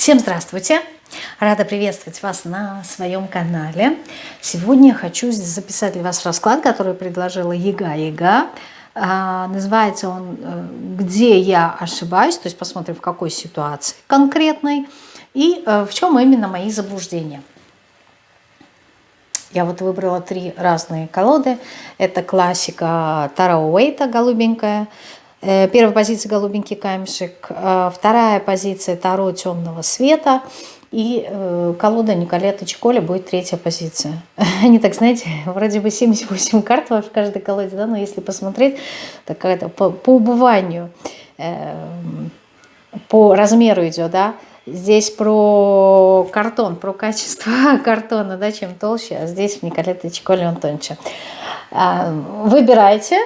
Всем здравствуйте! Рада приветствовать вас на своем канале. Сегодня я хочу записать для вас расклад, который предложила Яга Яга. А, называется он э, «Где я ошибаюсь?», то есть посмотрим, в какой ситуации конкретной и э, в чем именно мои заблуждения. Я вот выбрала три разные колоды. Это классика Таро Уэйта, голубенькая. Э, первая позиция голубенький камешек. Э, вторая позиция Таро темного света. И э, колода Николета Чиколя будет третья позиция. Они так, знаете, вроде бы 78 карт в каждой колоде, да, но если посмотреть, такая-то по, по убыванию, по размеру идет, да, Здесь про картон, про качество картона, да, чем толще, а здесь в Николете Чиколе он тоньше. А, выбирайте.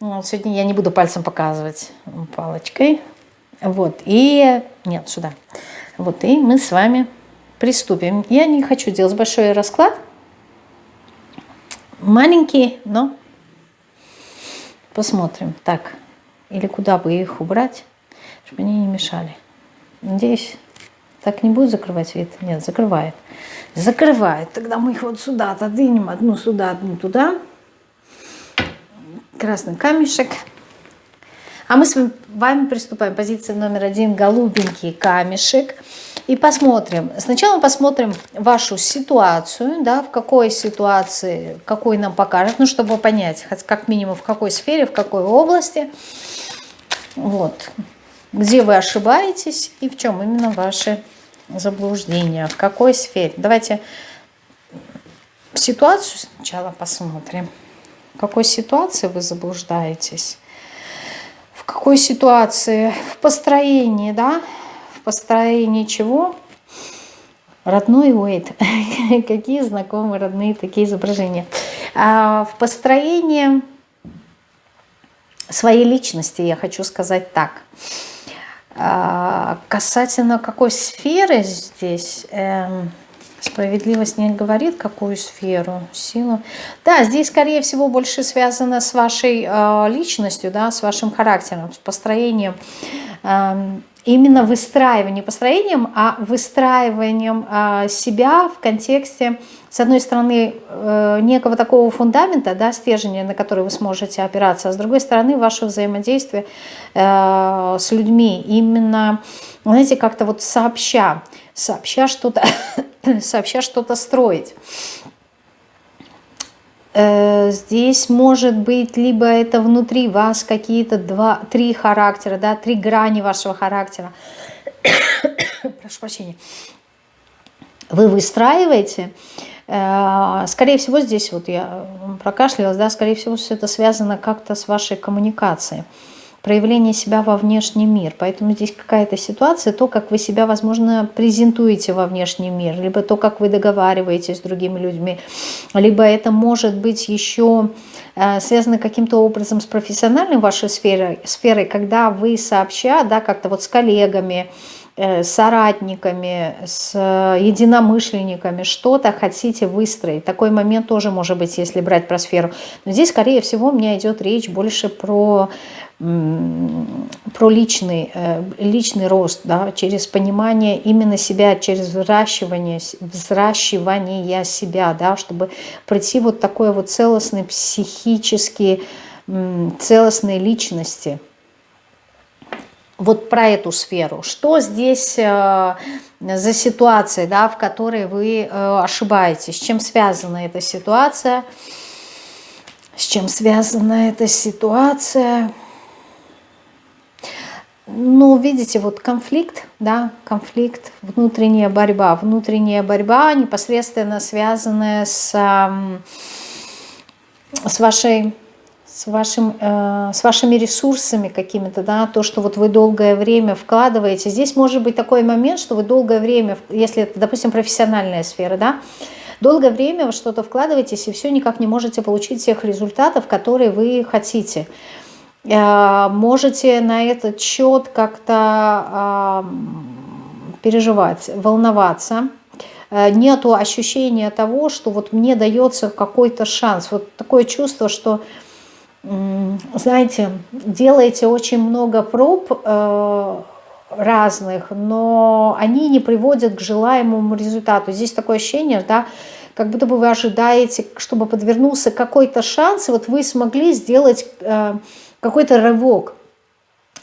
Сегодня я не буду пальцем показывать палочкой. Вот, и... Нет, сюда. Вот, и мы с вами приступим. Я не хочу делать большой расклад. Маленький, но посмотрим. Так, или куда бы их убрать, чтобы они не мешали. Надеюсь, так не будет закрывать вид? Нет, закрывает. Закрывает. Тогда мы их вот сюда отодвинем. Одну сюда, одну туда. Красный камешек. А мы с вами приступаем. Позиция номер один. Голубенький камешек. И посмотрим. Сначала посмотрим вашу ситуацию. Да, в какой ситуации, какой нам покажет. Ну, чтобы понять, как минимум, в какой сфере, в какой области. Вот. Где вы ошибаетесь и в чем именно ваши заблуждения, в какой сфере. Давайте ситуацию сначала посмотрим. В какой ситуации вы заблуждаетесь? В какой ситуации? В построении, да? В построении чего? Родной Уэйт. Какие знакомые, родные такие изображения. А в построении своей личности, я хочу сказать так. Касательно какой сферы здесь, эм, справедливость не говорит, какую сферу, силу. Да, здесь, скорее всего, больше связано с вашей э, личностью, да, с вашим характером, с построением. Э, именно выстраиванием, построением, а выстраиванием э, себя в контексте с одной стороны, э, некого такого фундамента, да, стержня, на который вы сможете опираться, а с другой стороны, ваше взаимодействие э, с людьми, именно, знаете, как-то вот сообща, сообща что-то сообща что-то строить. Э, здесь может быть либо это внутри вас какие-то два, три характера, да, три грани вашего характера. Прошу прощения. Вы выстраиваете, Э, скорее всего, здесь вот я прокашлялась, да, скорее всего, все это связано как-то с вашей коммуникацией, проявление себя во внешний мир. Поэтому здесь какая-то ситуация, то, как вы себя, возможно, презентуете во внешний мир, либо то, как вы договариваетесь с другими людьми, либо это может быть еще э, связано каким-то образом с профессиональной вашей сферой, сферой когда вы сообща, да, как-то вот с коллегами, Э, соратниками, с единомышленниками, что-то хотите выстроить. Такой момент тоже может быть, если брать про сферу. Но здесь, скорее всего, у меня идет речь больше про, про личный, э, личный рост, да, через понимание именно себя, через взращивание, взращивание себя, да, чтобы пройти вот такой вот целостный психический, целостной личности – вот про эту сферу. Что здесь э, за ситуация, да, в которой вы э, ошибаетесь? С чем связана эта ситуация? С чем связана эта ситуация? Ну, видите, вот конфликт, да, конфликт, внутренняя борьба. Внутренняя борьба непосредственно связанная с, с вашей с, вашим, э, с вашими ресурсами какими-то, да, то, что вот вы долгое время вкладываете. Здесь может быть такой момент, что вы долгое время, если это, допустим, профессиональная сфера, да, долгое время вы что-то вкладываетесь и все никак не можете получить тех результатов, которые вы хотите. Э, можете на этот счет как-то э, переживать, волноваться, э, нету ощущения того, что вот мне дается какой-то шанс. Вот такое чувство, что знаете, делаете очень много проб, э, разных, но они не приводят к желаемому результату. Здесь такое ощущение, да, как будто бы вы ожидаете, чтобы подвернулся какой-то шанс, и вот вы смогли сделать э, какой-то рывок,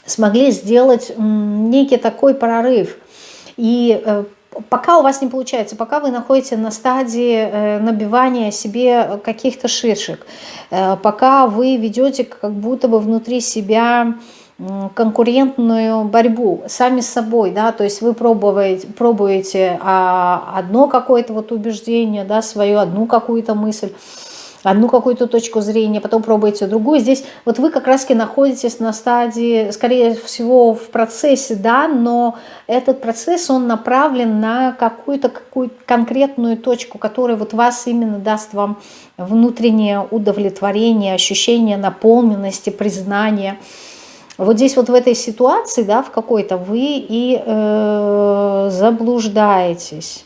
смогли сделать некий такой прорыв. И э, пока у вас не получается, пока вы находитесь на стадии э, набивания себе каких-то шишек, э, пока вы ведете как будто бы внутри себя конкурентную борьбу сами с собой, да, то есть вы пробуете, пробуете а, одно какое-то вот убеждение, да, свою одну какую-то мысль, одну какую-то точку зрения, потом пробуете другую. Здесь вот вы как раз-таки находитесь на стадии, скорее всего, в процессе, да, но этот процесс, он направлен на какую-то какую конкретную точку, которая вот вас именно даст вам внутреннее удовлетворение, ощущение наполненности, признания. Вот здесь вот в этой ситуации, да, в какой-то вы и э, заблуждаетесь.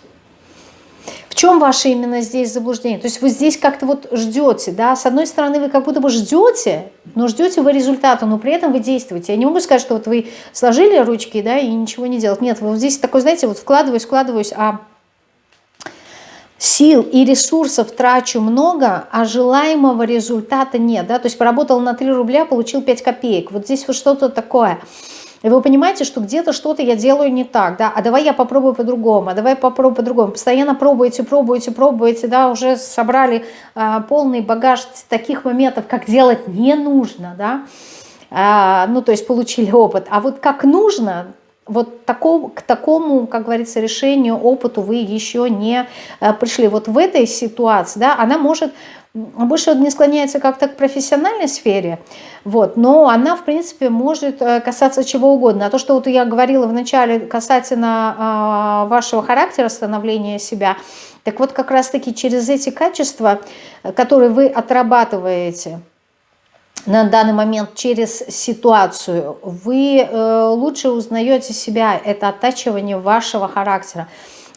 Чем ваше именно здесь заблуждение? То есть вы здесь как-то вот ждете, да, с одной стороны вы как будто бы ждете, но ждете вы результата, но при этом вы действуете. Я не могу сказать, что вот вы сложили ручки, да, и ничего не делать. Нет, вот здесь такой, знаете, вот вкладываюсь, вкладываюсь, а сил и ресурсов трачу много, а желаемого результата нет. Да? То есть поработал на 3 рубля, получил 5 копеек. Вот здесь вот что-то такое. И вы понимаете, что где-то что-то я делаю не так, да, а давай я попробую по-другому, а давай попробую по-другому. Постоянно пробуете, пробуете, пробуете, да, уже собрали а, полный багаж таких моментов, как делать не нужно, да, а, ну, то есть получили опыт. А вот как нужно, вот такому, к такому, как говорится, решению, опыту вы еще не э, пришли. Вот в этой ситуации, да, она может больше не склоняется как-то к профессиональной сфере, вот, но она, в принципе, может э, касаться чего угодно. А то, что вот я говорила вначале касательно э, вашего характера, становления себя, так вот как раз-таки через эти качества, которые вы отрабатываете – на данный момент через ситуацию, вы э, лучше узнаете себя, это оттачивание вашего характера.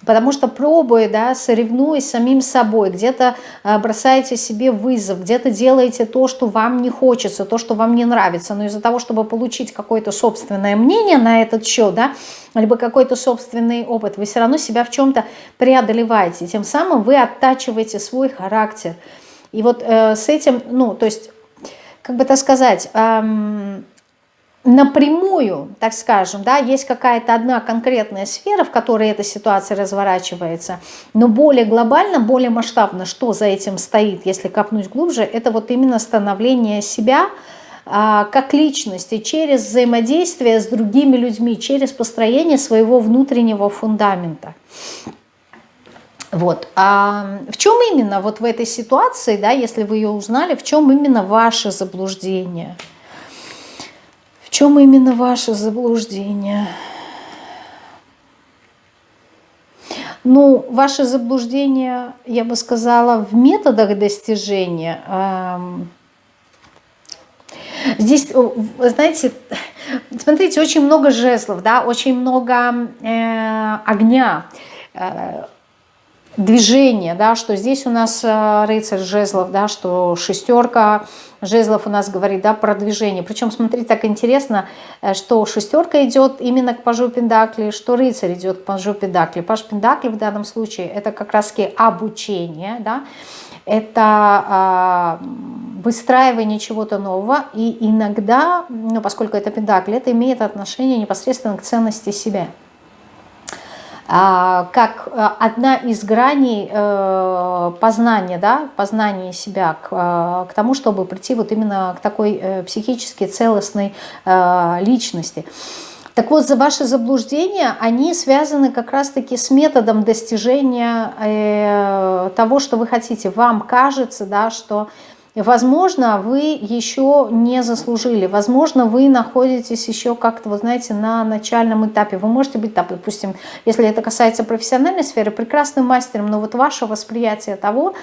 Потому что пробуя, да, соревнуясь самим собой, где-то э, бросаете себе вызов, где-то делаете то, что вам не хочется, то, что вам не нравится, но из-за того, чтобы получить какое-то собственное мнение на этот счет, да, либо какой-то собственный опыт, вы все равно себя в чем-то преодолеваете, тем самым вы оттачиваете свой характер. И вот э, с этим, ну, то есть как бы так сказать, эм, напрямую, так скажем, да, есть какая-то одна конкретная сфера, в которой эта ситуация разворачивается, но более глобально, более масштабно, что за этим стоит, если копнуть глубже, это вот именно становление себя э, как личности через взаимодействие с другими людьми, через построение своего внутреннего фундамента. Вот. А в чем именно вот в этой ситуации, да, если вы ее узнали, в чем именно ваше заблуждение? Чем именно ваше заблуждение? Ну, ваше заблуждение, я бы сказала, в методах достижения. Здесь, знаете, смотрите, очень много жезлов, да, очень много э, огня э, движение, да, что здесь у нас э, рыцарь жезлов, да, что шестерка жезлов у нас говорит, да, про движение. Причем, смотрите, так интересно, э, что шестерка идет именно к пажу Пендакли, что рыцарь идет к пажу Пендакли. Паж Пендакли в данном случае это как раз таки обучение, да, это э, выстраивание чего-то нового, и иногда, ну, поскольку это Пендакли, это имеет отношение непосредственно к ценности себя. А, как э, одна из граней э, познания, да, познания себя к, э, к тому, чтобы прийти вот именно к такой психически целостной личности. Так вот, за ваши заблуждения, они связаны как раз-таки с методом достижения того, что вы хотите. Вам кажется, да, что Возможно, вы еще не заслужили, возможно, вы находитесь еще как-то, вы знаете, на начальном этапе. Вы можете быть, допустим, если это касается профессиональной сферы, прекрасным мастером, но вот ваше восприятие того,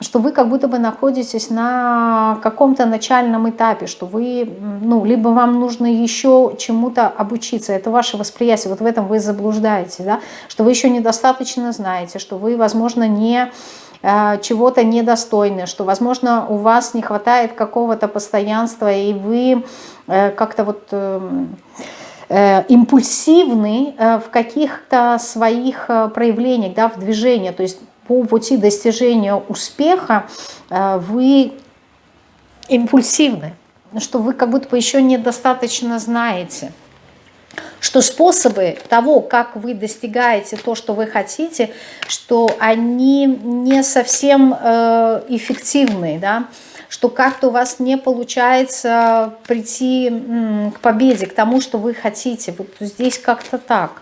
что вы как будто бы находитесь на каком-то начальном этапе, что вы, ну, либо вам нужно еще чему-то обучиться, это ваше восприятие, вот в этом вы заблуждаете, да, что вы еще недостаточно знаете, что вы, возможно, не чего-то недостойны, что, возможно, у вас не хватает какого-то постоянства, и вы э, как-то вот э, импульсивны э, в каких-то своих э, проявлениях, да, в движении. То есть по пути достижения успеха э, вы импульсивны, что вы как будто бы еще недостаточно знаете – что способы того, как вы достигаете то, что вы хотите, что они не совсем э, эффективны, да, что как-то у вас не получается прийти к победе, к тому, что вы хотите. Вот здесь как-то так.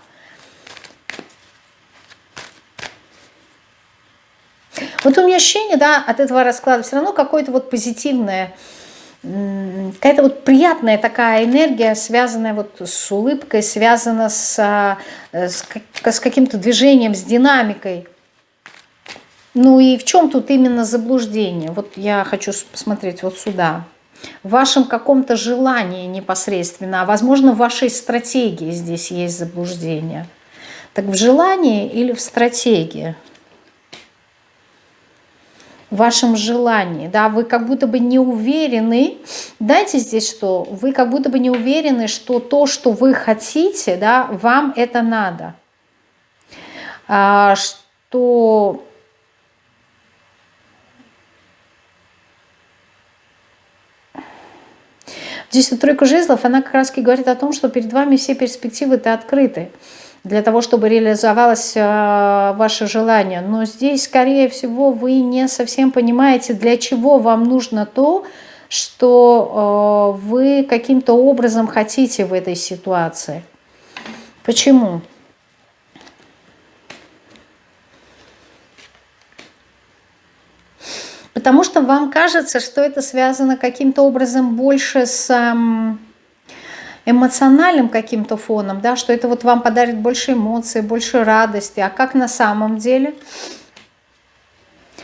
Вот у меня ощущение, да, от этого расклада все равно какое-то вот позитивное, какая-то вот приятная такая энергия, связанная вот с улыбкой, связана с, э, с, с каким-то движением, с динамикой. Ну и в чем тут именно заблуждение? Вот я хочу посмотреть вот сюда. В вашем каком-то желании непосредственно, а возможно в вашей стратегии здесь есть заблуждение. Так в желании или в стратегии? В вашем желании, да, вы как будто бы не уверены, дайте здесь что, вы как будто бы не уверены, что то, что вы хотите, да, вам это надо, а, что Здесь вот тройка жезлов, она как раз говорит о том, что перед вами все перспективы-то открыты для того, чтобы реализовалось э, ваше желание. Но здесь, скорее всего, вы не совсем понимаете, для чего вам нужно то, что э, вы каким-то образом хотите в этой ситуации. Почему? Потому что вам кажется, что это связано каким-то образом больше с эмоциональным каким-то фоном, да, что это вот вам подарит больше эмоций, больше радости. А как на самом деле?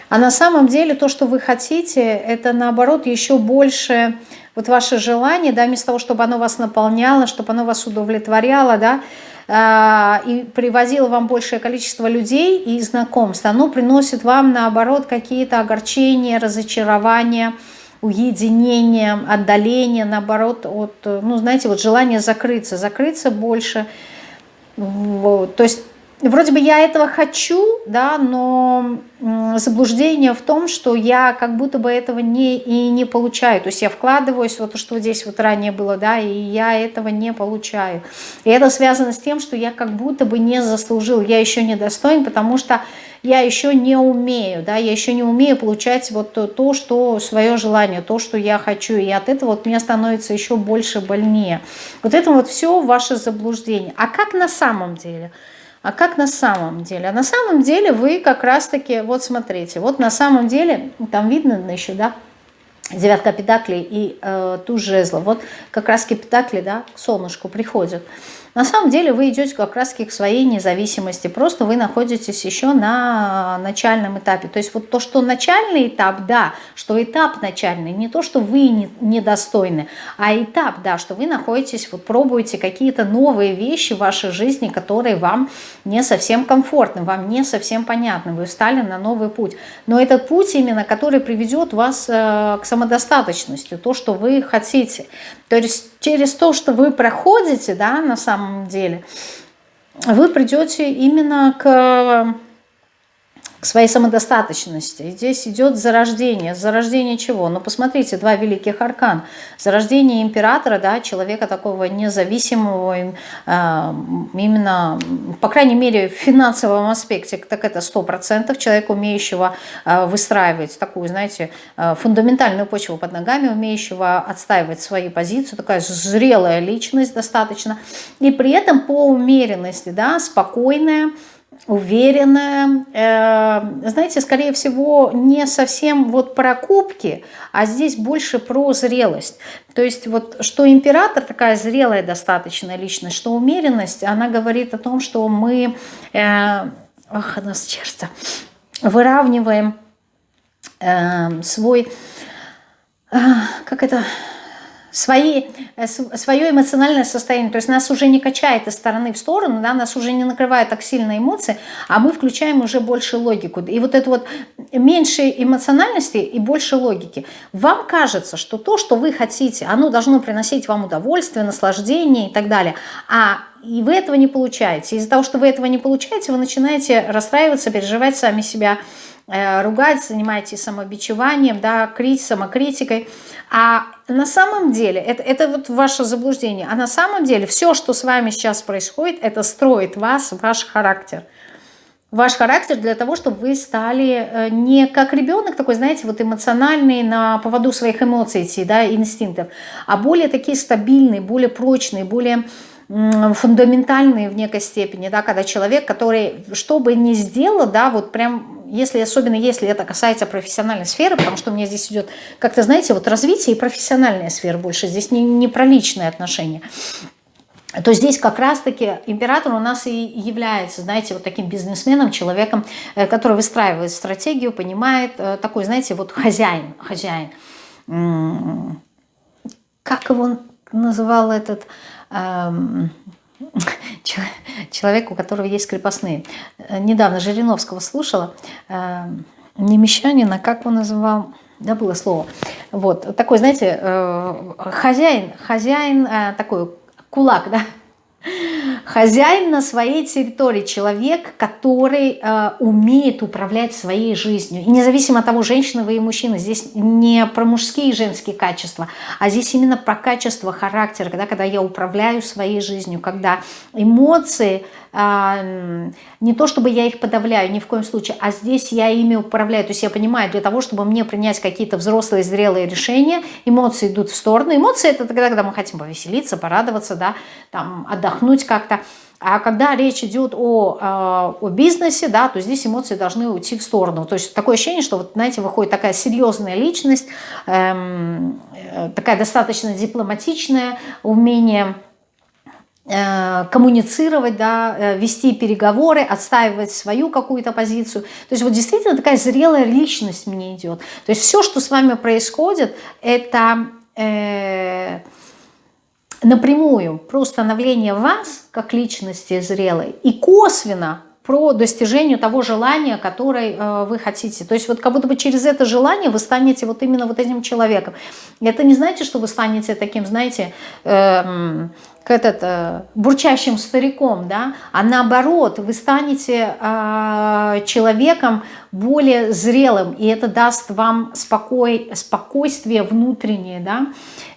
А на самом деле то, что вы хотите, это наоборот еще больше вот ваше желание, да, вместо того, чтобы оно вас наполняло, чтобы оно вас удовлетворяло, да, а, и привозило вам большее количество людей и знакомств, оно приносит вам наоборот какие-то огорчения, разочарования, уединение, отдаление, наоборот, от, ну, знаете, вот желание закрыться, закрыться больше. Вот. То есть вроде бы я этого хочу, да, но заблуждение в том, что я как будто бы этого не, и не получаю. То есть я вкладываюсь, вот то, что здесь вот ранее было, да, и я этого не получаю. И это связано с тем, что я как будто бы не заслужил, я еще не достоин, потому что я еще не умею, да, я еще не умею получать вот то, что свое желание, то, что я хочу, и от этого вот мне становится еще больше больнее. Вот это вот все ваше заблуждение. А как на самом деле? А как на самом деле? А на самом деле вы как раз-таки, вот смотрите, вот на самом деле, там видно еще, да, девятка педаклей и э, туз жезла. Вот как раз педакли, да, к солнышку приходят. На самом деле вы идете как раз к своей независимости, просто вы находитесь еще на начальном этапе. То есть вот то, что начальный этап, да, что этап начальный, не то, что вы недостойны, а этап, да, что вы находитесь, вот пробуете какие-то новые вещи в вашей жизни, которые вам не совсем комфортны, вам не совсем понятны, вы встали на новый путь. Но этот путь именно, который приведет вас э, к самодостаточности, то, что вы хотите. То есть через то, что вы проходите, да, на самом деле, вы придете именно к к своей самодостаточности. Здесь идет зарождение. Зарождение чего? Ну, посмотрите, два великих аркан. Зарождение императора, да, человека такого независимого, э, именно, по крайней мере, в финансовом аспекте, так это 100%. Человека, умеющего э, выстраивать такую, знаете, э, фундаментальную почву под ногами, умеющего отстаивать свои позиции, такая зрелая личность достаточно. И при этом по умеренности, да, спокойная, уверенная, э, знаете, скорее всего, не совсем вот про кубки, а здесь больше про зрелость. То есть вот что император такая зрелая достаточно личность, что умеренность, она говорит о том, что мы, э, ах, нас сердце, выравниваем э, свой, э, как это свои, э, свое эмоциональное состояние. То есть нас уже не качает из стороны в сторону, да, нас уже не накрывают так сильно эмоции, а мы включаем уже больше логику. И вот это вот меньше эмоциональности и больше логики. Вам кажется, что то, что вы хотите, оно должно приносить вам удовольствие, наслаждение и так далее. А и вы этого не получаете. Из-за того, что вы этого не получаете, вы начинаете расстраиваться, переживать сами себя, ругать, занимаетесь самобичеванием, да, крить, самокритикой. А на самом деле, это, это вот ваше заблуждение, а на самом деле все, что с вами сейчас происходит, это строит вас, ваш характер. Ваш характер для того, чтобы вы стали э, не как ребенок такой, знаете, вот эмоциональный, на поводу своих эмоций идти, да, инстинктов, а более такие стабильные, более прочные, более фундаментальные в некой степени, да, когда человек, который что бы ни сделал, да, вот прям, если, особенно если это касается профессиональной сферы, потому что у меня здесь идет, как-то, знаете, вот развитие и профессиональная сфера больше, здесь не, не про личные отношения, то здесь как раз-таки император у нас и является, знаете, вот таким бизнесменом, человеком, э, который выстраивает стратегию, понимает, э, такой, знаете, вот хозяин, хозяин. Как его называл этот Эм, человек, у которого есть крепостные. Э, недавно Жириновского слушала, эм, не мещанин, как он называл, было слово. Вот, такой, знаете, э, хозяин, хозяин э, такой кулак, да, Хозяин на своей территории, человек, который э, умеет управлять своей жизнью. И независимо от того, женщина вы и мужчина, здесь не про мужские и женские качества, а здесь именно про качество характера, когда, когда я управляю своей жизнью, когда эмоции не то чтобы я их подавляю, ни в коем случае, а здесь я ими управляю. То есть я понимаю, для того, чтобы мне принять какие-то взрослые, зрелые решения, эмоции идут в сторону. Эмоции это тогда, когда мы хотим повеселиться, порадоваться, да, там, отдохнуть как-то. А когда речь идет о, а, о бизнесе, да, то здесь эмоции должны уйти в сторону. То есть такое ощущение, что, вот, знаете, выходит такая серьезная личность, эм, э, такая достаточно дипломатичная, умение коммуницировать, да, э, вести переговоры, отстаивать свою какую-то позицию. То есть вот действительно такая зрелая личность мне идет. То есть все, что с вами происходит, это э, напрямую про становление вас как личности зрелой и косвенно про достижение того желания, которое э, вы хотите. То есть вот как будто бы через это желание вы станете вот именно вот этим человеком. Это не значит, что вы станете таким, знаете, э, этот, э, бурчащим стариком, да, а наоборот, вы станете э, человеком более зрелым, и это даст вам спокой, спокойствие внутреннее, да,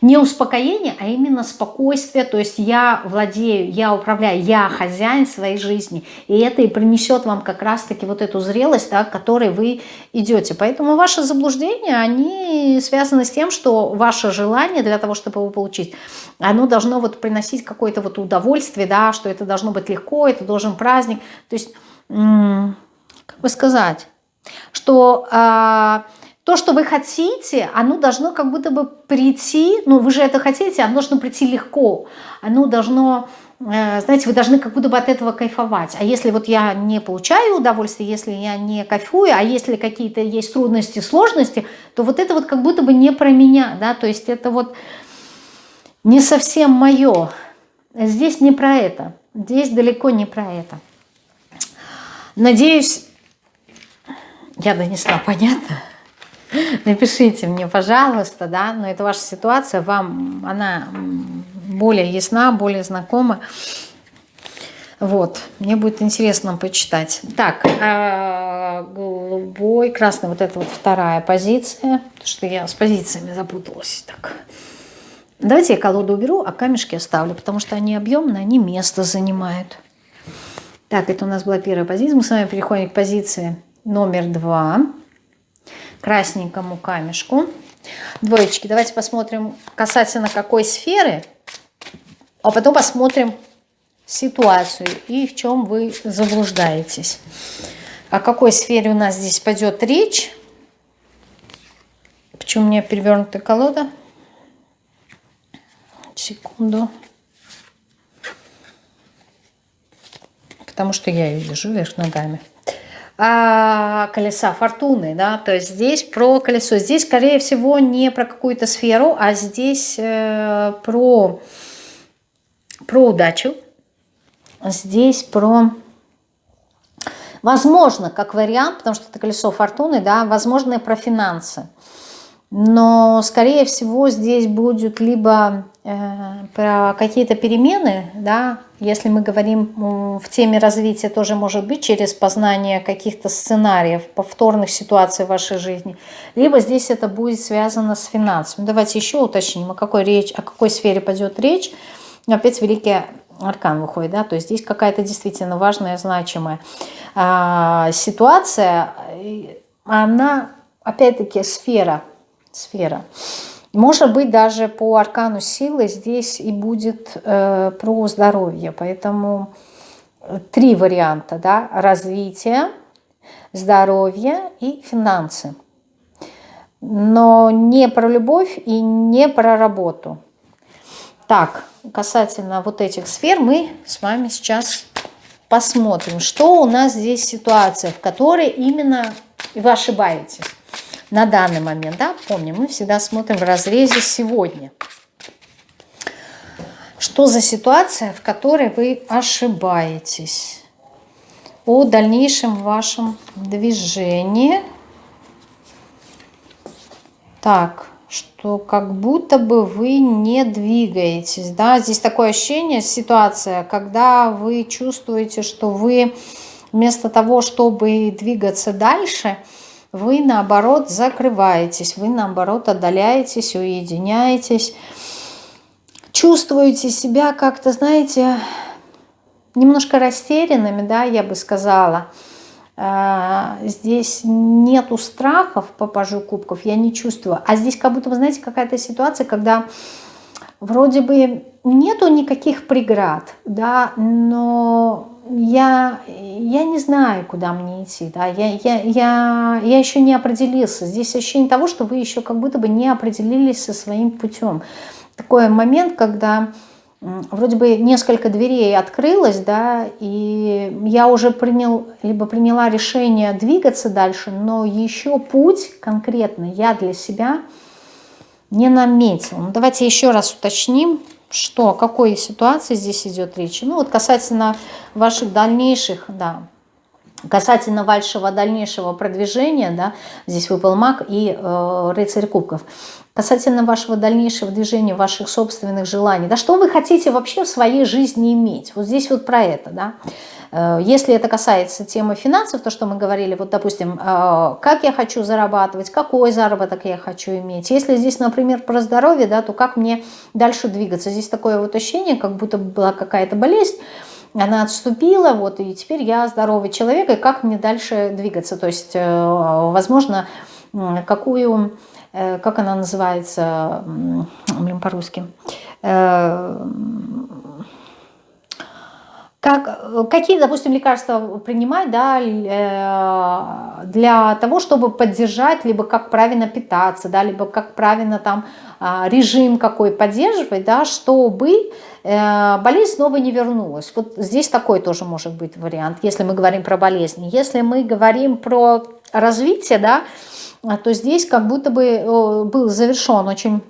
не успокоение, а именно спокойствие, то есть я владею, я управляю, я хозяин своей жизни, и это и принесет вам как раз-таки вот эту зрелость, да, к которой вы идете. Поэтому ваши заблуждения, они связаны с тем, что ваше желание для того, чтобы его получить, оно должно вот приносить какое-то вот удовольствие, да, что это должно быть легко, это должен праздник, то есть, как бы сказать, что э, то, что вы хотите, оно должно как будто бы прийти, ну вы же это хотите, оно должно прийти легко, оно должно, э, знаете, вы должны как будто бы от этого кайфовать. А если вот я не получаю удовольствие, если я не кайфую, а если какие-то есть трудности, сложности, то вот это вот как будто бы не про меня, да, то есть это вот не совсем мое. Здесь не про это, здесь далеко не про это. Надеюсь, я донесла, понятно? Напишите мне, пожалуйста, да, но это ваша ситуация, вам она более ясна, более знакома. Вот, мне будет интересно почитать. Так, а, голубой, красный, вот это вот вторая позиция, что я с позициями запуталась. Так, давайте я колоду уберу, а камешки оставлю, потому что они объемные, они место занимают. Так, это у нас была первая позиция. Мы с вами переходим к позиции номер два, красненькому камешку. Двоечки, давайте посмотрим касательно какой сферы, а потом посмотрим ситуацию и в чем вы заблуждаетесь. О какой сфере у нас здесь пойдет речь? Почему у меня перевернутая колода? Секунду. Потому что я ее держу вверх ногами. А, колеса фортуны, да, то есть здесь про колесо. Здесь, скорее всего, не про какую-то сферу, а здесь э, про, про удачу. Здесь про... Возможно, как вариант, потому что это колесо фортуны, да, возможно, про финансы. Но, скорее всего, здесь будет либо э, про какие-то перемены, да, если мы говорим в теме развития, тоже может быть через познание каких-то сценариев, повторных ситуаций в вашей жизни, либо здесь это будет связано с финансами. Давайте еще уточним, о какой, речь, о какой сфере пойдет речь. Опять великий аркан выходит, да, то есть здесь какая-то действительно важная, значимая а, ситуация, она, опять-таки, сфера сфера. Может быть, даже по аркану силы здесь и будет э, про здоровье. Поэтому э, три варианта. Да? Развитие, здоровье и финансы. Но не про любовь и не про работу. Так, касательно вот этих сфер мы с вами сейчас посмотрим, что у нас здесь ситуация, в которой именно вы ошибаетесь на данный момент, да, помним, мы всегда смотрим в разрезе сегодня. Что за ситуация, в которой вы ошибаетесь? О дальнейшем вашем движении. Так, что как будто бы вы не двигаетесь, да, здесь такое ощущение, ситуация, когда вы чувствуете, что вы вместо того, чтобы двигаться дальше, вы наоборот закрываетесь, вы наоборот отдаляетесь, уединяетесь, чувствуете себя как-то, знаете, немножко растерянными, да, я бы сказала. А, здесь нету страхов по пажу кубков, я не чувствую. А здесь как будто, вы знаете, какая-то ситуация, когда вроде бы нету никаких преград, да, но я, я не знаю, куда мне идти, да, я, я, я, я еще не определился. Здесь ощущение того, что вы еще как будто бы не определились со своим путем. Такой момент, когда вроде бы несколько дверей открылось, да, и я уже принял, либо приняла решение двигаться дальше, но еще путь конкретно я для себя не наметил. Ну, давайте еще раз уточним, что, о какой ситуации здесь идет речь. Ну вот касательно ваших дальнейших, да, касательно вашего дальнейшего продвижения, да, здесь выпал маг и э, рыцарь кубков, касательно вашего дальнейшего движения, ваших собственных желаний, да, что вы хотите вообще в своей жизни иметь, вот здесь вот про это, да, если это касается темы финансов, то, что мы говорили, вот, допустим, э, как я хочу зарабатывать, какой заработок я хочу иметь. Если здесь, например, про здоровье, да, то как мне дальше двигаться? Здесь такое вот ощущение, как будто была какая-то болезнь, она отступила, вот, и теперь я здоровый человек, и как мне дальше двигаться? То есть, э, возможно, какую, как она называется, блин, по-русски, как, э, какие, допустим, лекарства принимать да, э, для того, чтобы поддержать, либо как правильно питаться, да, либо как правильно там а, режим какой поддерживать, да, чтобы э, болезнь снова не вернулась. Вот здесь такой тоже может быть вариант, если мы говорим про болезни. Если мы говорим про развитие, да, то здесь как будто бы был завершен очень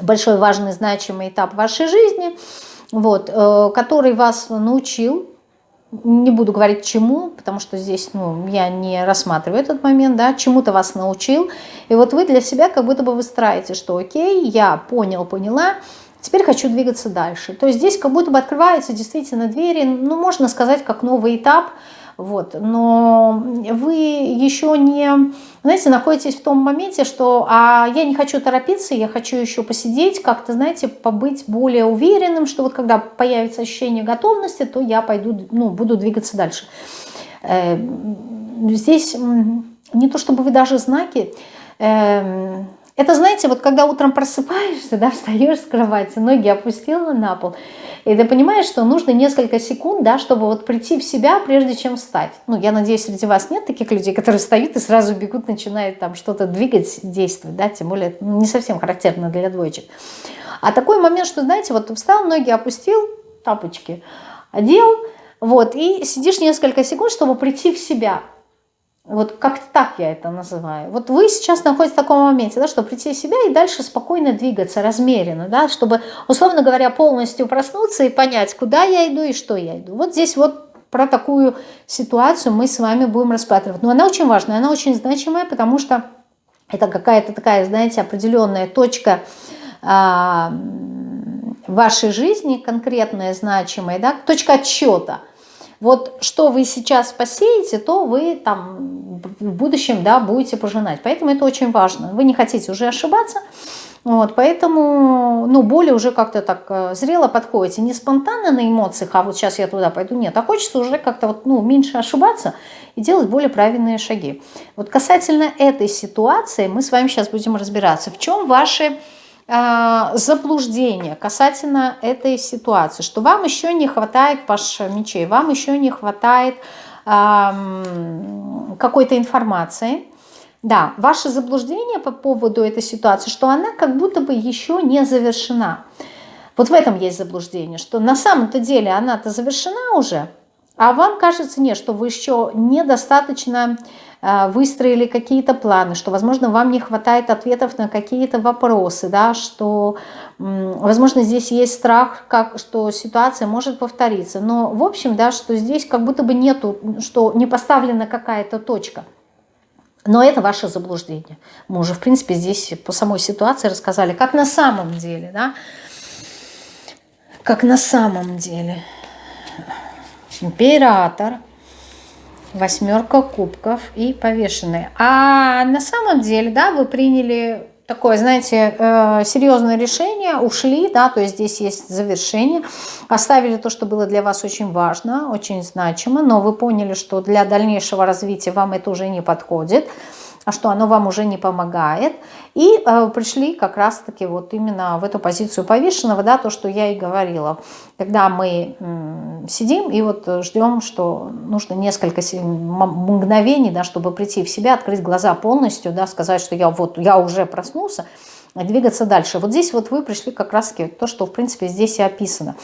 большой, важный, значимый этап вашей жизни – вот, э, который вас научил, не буду говорить чему, потому что здесь ну, я не рассматриваю этот момент, да, чему-то вас научил, и вот вы для себя как будто бы выстраиваете, что окей, я понял, поняла, теперь хочу двигаться дальше. То есть здесь как будто бы открываются действительно двери, ну, можно сказать, как новый этап, вот. Но вы еще не, знаете, находитесь в том моменте, что а я не хочу торопиться, я хочу еще посидеть, как-то, знаете, побыть более уверенным, что вот когда появится ощущение готовности, то я пойду, ну, буду двигаться дальше. Э, здесь не то чтобы вы даже знаки, эм, это, знаете, вот когда утром просыпаешься, да, встаешь с кровати, ноги опустила на пол, и ты понимаешь, что нужно несколько секунд, да, чтобы вот прийти в себя, прежде чем встать. Ну, я надеюсь, среди вас нет таких людей, которые встают и сразу бегут, начинают там что-то двигать, действовать, да, тем более ну, не совсем характерно для двоечек. А такой момент, что, знаете, вот встал, ноги опустил, тапочки одел, вот, и сидишь несколько секунд, чтобы прийти в себя. Вот как-то так я это называю. Вот вы сейчас находитесь в таком моменте, да, что прийти в себя и дальше спокойно двигаться, размеренно, да, чтобы, условно говоря, полностью проснуться и понять, куда я иду и что я иду. Вот здесь вот про такую ситуацию мы с вами будем рассматривать. Но она очень важная, она очень значимая, потому что это какая-то такая, знаете, определенная точка а, вашей жизни, конкретная, значимая, да, точка отсчета – вот что вы сейчас посеете, то вы там в будущем да, будете пожинать. Поэтому это очень важно. Вы не хотите уже ошибаться, вот, поэтому, ну, более уже как-то так э, зрело подходите. Не спонтанно на эмоциях, а вот сейчас я туда пойду, нет. А хочется уже как-то вот, ну, меньше ошибаться и делать более правильные шаги. Вот касательно этой ситуации мы с вами сейчас будем разбираться. В чем ваши заблуждение касательно этой ситуации, что вам еще не хватает паш мечей, вам еще не хватает какой-то информации. Да, ваше заблуждение по поводу этой ситуации, что она как будто бы еще не завершена. Вот в этом есть заблуждение, что на самом-то деле она-то завершена уже, а вам кажется, нет, что вы еще недостаточно Э, выстроили какие-то планы, что, возможно, вам не хватает ответов на какие-то вопросы, да, что, возможно, здесь есть страх, как, что ситуация может повториться. Но, в общем, да, что здесь как будто бы нету, что не поставлена какая-то точка. Но это ваше заблуждение. Мы уже, в принципе, здесь по самой ситуации рассказали, как на самом деле, да, как на самом деле. Император – восьмерка кубков и повешенные. А на самом деле, да, вы приняли такое, знаете, э, серьезное решение, ушли, да, то есть здесь есть завершение, оставили то, что было для вас очень важно, очень значимо, но вы поняли, что для дальнейшего развития вам это уже не подходит, а что оно вам уже не помогает. И э, пришли как раз-таки вот именно в эту позицию повешенного, да, то, что я и говорила. Когда мы э, сидим и вот ждем, что нужно несколько мгновений, да, чтобы прийти в себя, открыть глаза полностью, да, сказать, что я вот, я уже проснулся, двигаться дальше. Вот здесь вот вы пришли как раз-таки то, что в принципе здесь и описано.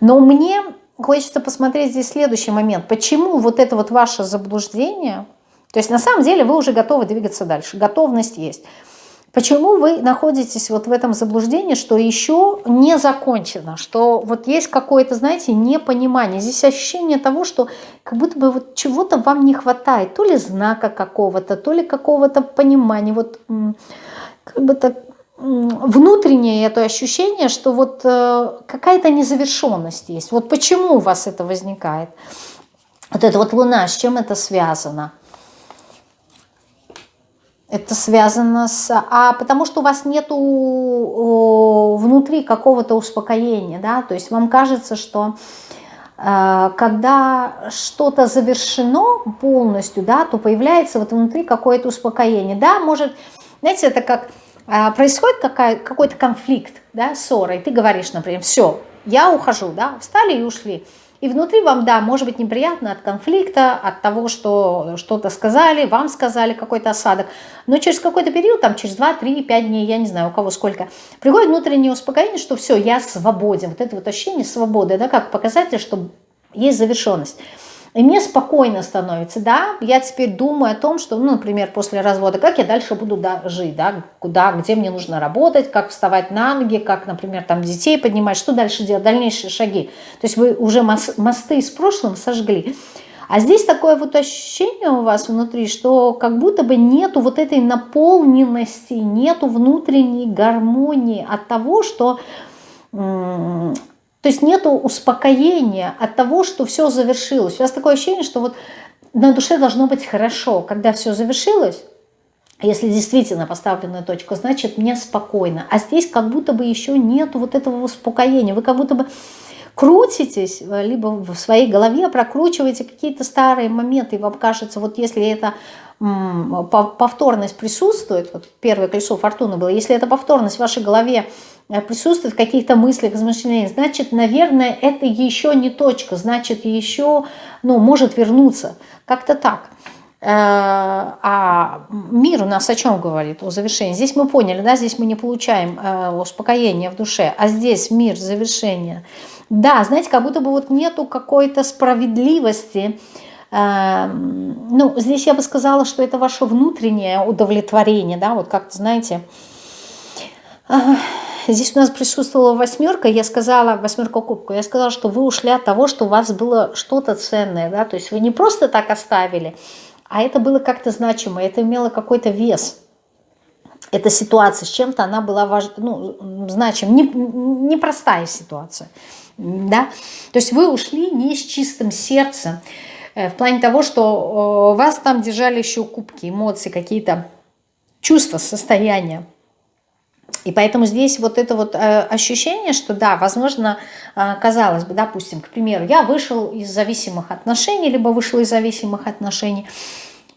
Но мне хочется посмотреть здесь следующий момент. Почему вот это вот ваше заблуждение – то есть на самом деле вы уже готовы двигаться дальше, готовность есть. Почему вы находитесь вот в этом заблуждении, что еще не закончено, что вот есть какое-то, знаете, непонимание. Здесь ощущение того, что как будто бы вот чего-то вам не хватает, то ли знака какого-то, то ли какого-то понимания, вот как бы так внутреннее это ощущение, что вот э, какая-то незавершенность есть. Вот почему у вас это возникает? Вот эта вот луна, с чем это связано? Это связано с... А потому что у вас нету внутри какого-то успокоения, да, то есть вам кажется, что э, когда что-то завершено полностью, да, то появляется вот внутри какое-то успокоение. Да, может, знаете, это как э, происходит какой-то конфликт, да, ссора, и ты говоришь, например, все, я ухожу, да, встали и ушли. И внутри вам, да, может быть неприятно от конфликта, от того, что что-то сказали, вам сказали какой-то осадок. Но через какой-то период, там через 2, 3, 5 дней, я не знаю, у кого сколько, приходит внутреннее успокоение, что все, я свободен. Вот это вот ощущение свободы, да, как показатель, что есть завершенность. И мне спокойно становится, да, я теперь думаю о том, что, ну, например, после развода, как я дальше буду да, жить, да, куда, где мне нужно работать, как вставать на ноги, как, например, там детей поднимать, что дальше делать, дальнейшие шаги. То есть вы уже мосты с прошлым сожгли. А здесь такое вот ощущение у вас внутри, что как будто бы нету вот этой наполненности, нету внутренней гармонии от того, что то есть нет успокоения от того, что все завершилось. У вас такое ощущение, что вот на душе должно быть хорошо. Когда все завершилось, если действительно поставлена точка, значит мне спокойно. А здесь как будто бы еще нет вот этого успокоения. Вы как будто бы крутитесь, либо в своей голове прокручиваете какие-то старые моменты, и вам кажется, вот если это повторность присутствует, вот первое колесо фортуны было, если эта повторность в вашей голове Э, присутствует в каких-то мыслях, размышлениях, значит, наверное, это еще не точка, значит, еще, ну, может вернуться. Как-то так. Э, а мир у нас о чем говорит? О завершении. Здесь мы поняли, да, здесь мы не получаем э, успокоения в душе, а здесь мир, завершение. Да, знаете, как будто бы вот нету какой-то справедливости, ну, здесь я бы сказала, что это ваше внутреннее удовлетворение, да, вот как-то, знаете, здесь у нас присутствовала восьмерка, я сказала, восьмерка кубка, я сказала, что вы ушли от того, что у вас было что-то ценное, да, то есть вы не просто так оставили, а это было как-то значимо, это имело какой-то вес. Эта ситуация с чем-то, она была важ... ну, значима, непростая не, ситуация, да, то есть вы ушли не с чистым сердцем, э, в плане того, что вас там держали еще кубки, эмоции, какие-то чувства, состояния. И поэтому здесь вот это вот э, ощущение, что да, возможно, э, казалось бы, допустим, к примеру, я вышел из зависимых отношений, либо вышел из зависимых отношений,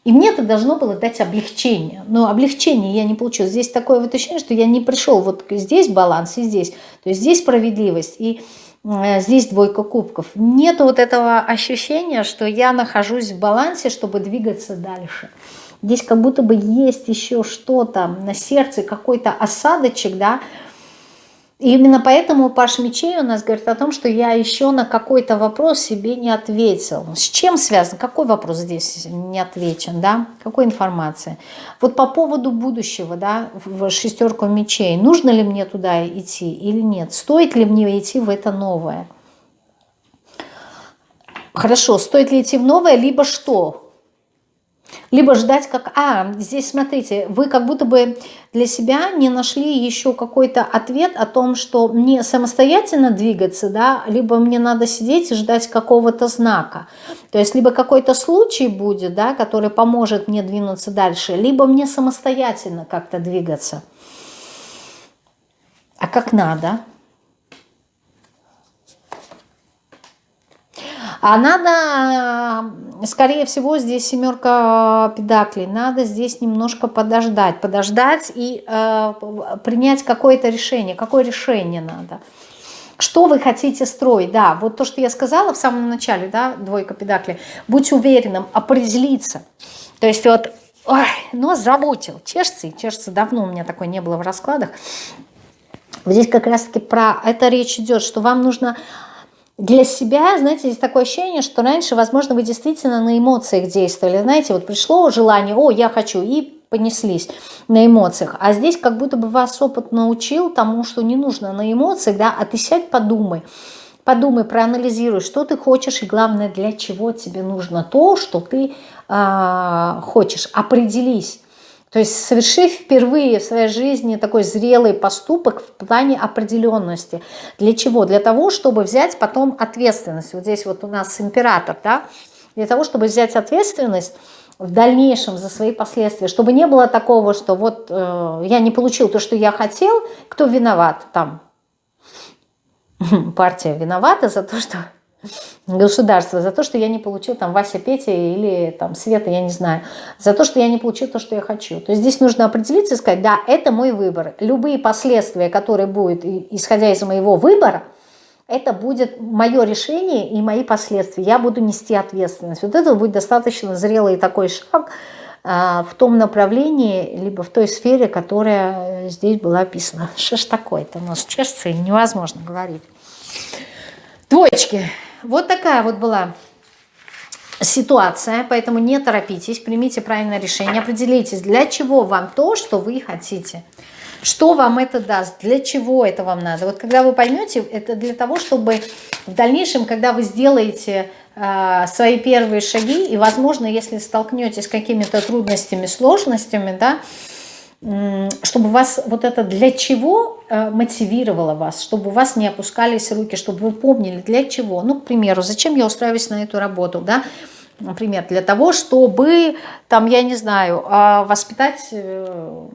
и мне это должно было дать облегчение. Но облегчение я не получил. Здесь такое вот ощущение, что я не пришел вот здесь баланс и здесь. То есть здесь справедливость и э, здесь двойка кубков. Нет вот этого ощущения, что я нахожусь в балансе, чтобы двигаться дальше. Здесь как будто бы есть еще что-то на сердце, какой-то осадочек, да. И именно поэтому Паш Мечей у нас говорит о том, что я еще на какой-то вопрос себе не ответил. С чем связан? Какой вопрос здесь не отвечен, да? Какой информации? Вот по поводу будущего, да, в шестерку мечей. Нужно ли мне туда идти или нет? Стоит ли мне идти в это новое? Хорошо, стоит ли идти в новое, либо что? Либо ждать как... А, здесь смотрите, вы как будто бы для себя не нашли еще какой-то ответ о том, что мне самостоятельно двигаться, да, либо мне надо сидеть и ждать какого-то знака. То есть либо какой-то случай будет, да, который поможет мне двинуться дальше, либо мне самостоятельно как-то двигаться. А как надо? А надо, скорее всего, здесь семерка педаклей, надо здесь немножко подождать, подождать и э, принять какое-то решение. Какое решение надо? Что вы хотите строить? Да, вот то, что я сказала в самом начале, да, двойка педаклей. Будь уверенным, определиться. То есть вот, ой, нос замутил, чешется, и чешется давно у меня такой не было в раскладах. Здесь как раз-таки про это речь идет, что вам нужно для себя, знаете, есть такое ощущение, что раньше, возможно, вы действительно на эмоциях действовали. Знаете, вот пришло желание, о, я хочу, и понеслись на эмоциях. А здесь как будто бы вас опыт научил тому, что не нужно на эмоциях, да, а ты сядь, подумай. Подумай, проанализируй, что ты хочешь и главное, для чего тебе нужно то, что ты э, хочешь. Определись. То есть совершив впервые в своей жизни такой зрелый поступок в плане определенности. Для чего? Для того, чтобы взять потом ответственность. Вот здесь вот у нас император, да? Для того, чтобы взять ответственность в дальнейшем за свои последствия, чтобы не было такого, что вот э, я не получил то, что я хотел, кто виноват там? Партия виновата за то, что государство за то, что я не получил там Вася, Петя или там Света, я не знаю, за то, что я не получил то, что я хочу. То есть здесь нужно определиться и сказать, да, это мой выбор. Любые последствия, которые будут, исходя из моего выбора, это будет мое решение и мои последствия. Я буду нести ответственность. Вот это будет достаточно зрелый такой шаг а, в том направлении, либо в той сфере, которая здесь была описана. Что ж такое-то у нас чешется невозможно говорить. Двоечки. Вот такая вот была ситуация, поэтому не торопитесь, примите правильное решение, определитесь, для чего вам то, что вы хотите. Что вам это даст, для чего это вам надо. Вот когда вы поймете, это для того, чтобы в дальнейшем, когда вы сделаете э, свои первые шаги, и, возможно, если столкнетесь с какими-то трудностями, сложностями, да, чтобы вас вот это для чего э, мотивировало вас, чтобы у вас не опускались руки, чтобы вы помнили для чего. Ну, к примеру, зачем я устраиваюсь на эту работу, да, например, для того, чтобы, там, я не знаю, а, воспитать, э,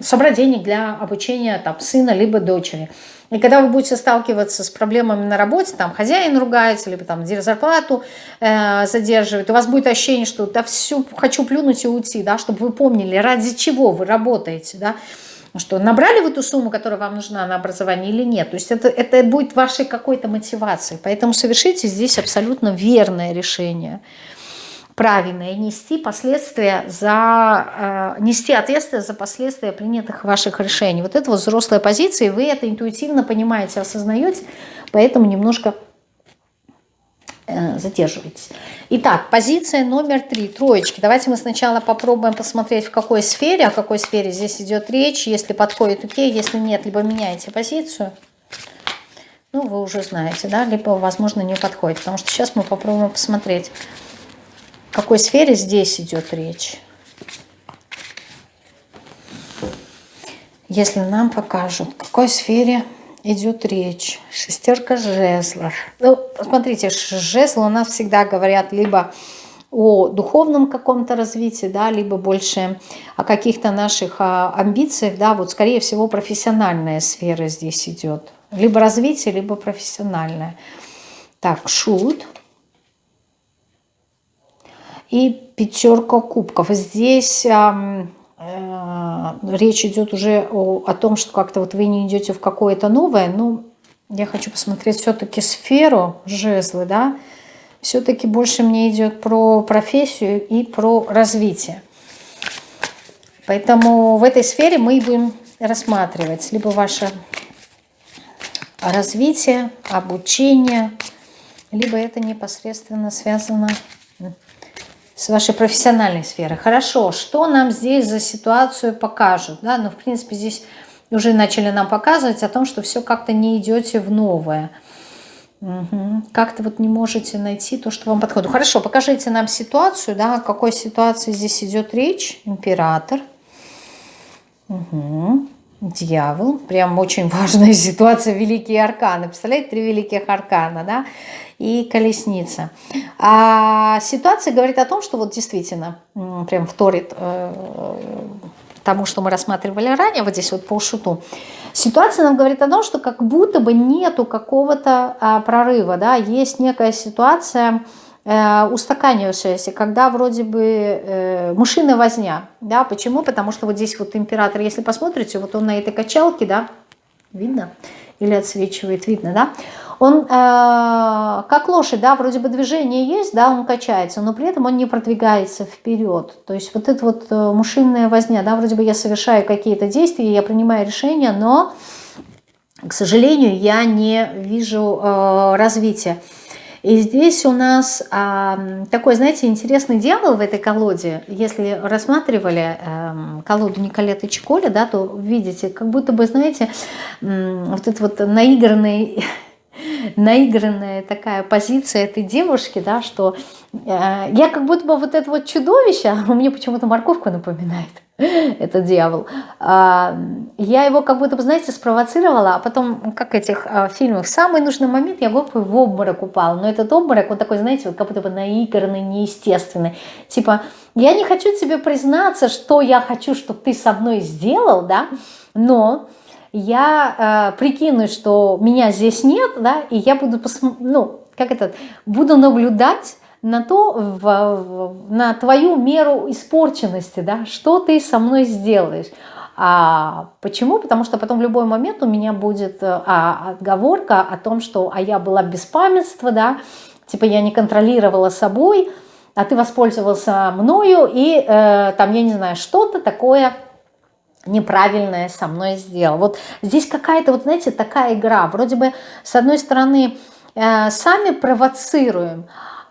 собрать денег для обучения там, сына либо дочери. И когда вы будете сталкиваться с проблемами на работе, там хозяин ругается, либо там зарплату э, задерживает, у вас будет ощущение, что да всю хочу плюнуть и уйти, да, чтобы вы помнили, ради чего вы работаете, да, что набрали вы ту сумму, которая вам нужна на образование или нет. То есть это, это будет вашей какой-то мотивацией. Поэтому совершите здесь абсолютно верное решение правильное, нести последствия за, э, нести ответственность за последствия принятых ваших решений. Вот это вот взрослая позиция, и вы это интуитивно понимаете, осознаете, поэтому немножко э, задерживаетесь. Итак, позиция номер три, троечки. Давайте мы сначала попробуем посмотреть, в какой сфере, о какой сфере здесь идет речь. Если подходит, окей, если нет, либо меняете позицию. Ну, вы уже знаете, да, либо, возможно, не подходит. Потому что сейчас мы попробуем посмотреть, какой сфере здесь идет речь. Если нам покажут, в какой сфере идет речь. Шестерка жезлов. Ну, смотрите, жезлы у нас всегда говорят либо о духовном каком-то развитии, да, либо больше о каких-то наших а, амбициях, да, вот скорее всего профессиональная сфера здесь идет. Либо развитие, либо профессиональная. Так, шут. И пятерка кубков. Здесь Э, речь идет уже о, о том, что как-то вот вы не идете в какое-то новое, ну, я хочу посмотреть все-таки сферу жезлы, да, все-таки больше мне идет про профессию и про развитие. Поэтому в этой сфере мы будем рассматривать либо ваше развитие, обучение, либо это непосредственно связано с вашей профессиональной сферы. Хорошо, что нам здесь за ситуацию покажут? Да? Ну, в принципе, здесь уже начали нам показывать о том, что все как-то не идете в новое. Угу. Как-то вот не можете найти то, что вам подходит. Хорошо, покажите нам ситуацию, да, о какой ситуации здесь идет речь. Император. Угу. Дьявол. Прям очень важная ситуация. Великие арканы. Представляете, три великих аркана, да? и колесница. А ситуация говорит о том, что вот действительно прям вторит э, тому, что мы рассматривали ранее, вот здесь вот по шуту. Ситуация нам говорит о том, что как будто бы нету какого-то а, прорыва, да, есть некая ситуация, э, устаканившаяся, когда вроде бы э, мышиная возня, да, почему? Потому что вот здесь вот император, если посмотрите, вот он на этой качалке, да, видно, или отсвечивает, видно, да, он э, как лошадь, да, вроде бы движение есть, да, он качается, но при этом он не продвигается вперед. То есть вот это вот э, мушинная возня, да, вроде бы я совершаю какие-то действия, я принимаю решения, но, к сожалению, я не вижу э, развития. И здесь у нас а, такой, знаете, интересный дьявол в этой колоде. Если рассматривали а, колоду Николеты Чиколи, да, то видите, как будто бы, знаете, вот этот вот наигранный наигранная такая позиция этой девушки, да, что э, я как будто бы вот это вот чудовище, а мне почему-то морковку напоминает, этот дьявол, э, я его как будто знаете, спровоцировала, а потом, как этих э, фильмах, в самый нужный момент я глупо в обморок упала, но этот обморок, вот такой, знаете, вот как будто бы наигранный, неестественный, типа, я не хочу тебе признаться, что я хочу, чтобы ты со мной сделал, да, но я э, прикину, что меня здесь нет, да, и я буду, ну, как это, буду наблюдать на то, в, в, на твою меру испорченности, да, что ты со мной сделаешь. А почему? Потому что потом в любой момент у меня будет э, а, отговорка о том, что а я была без памятства, да, типа я не контролировала собой, а ты воспользовался мною, и э, там, я не знаю, что-то такое неправильное со мной сделал. Вот здесь какая-то, вот знаете, такая игра. Вроде бы, с одной стороны, э, сами провоцируем,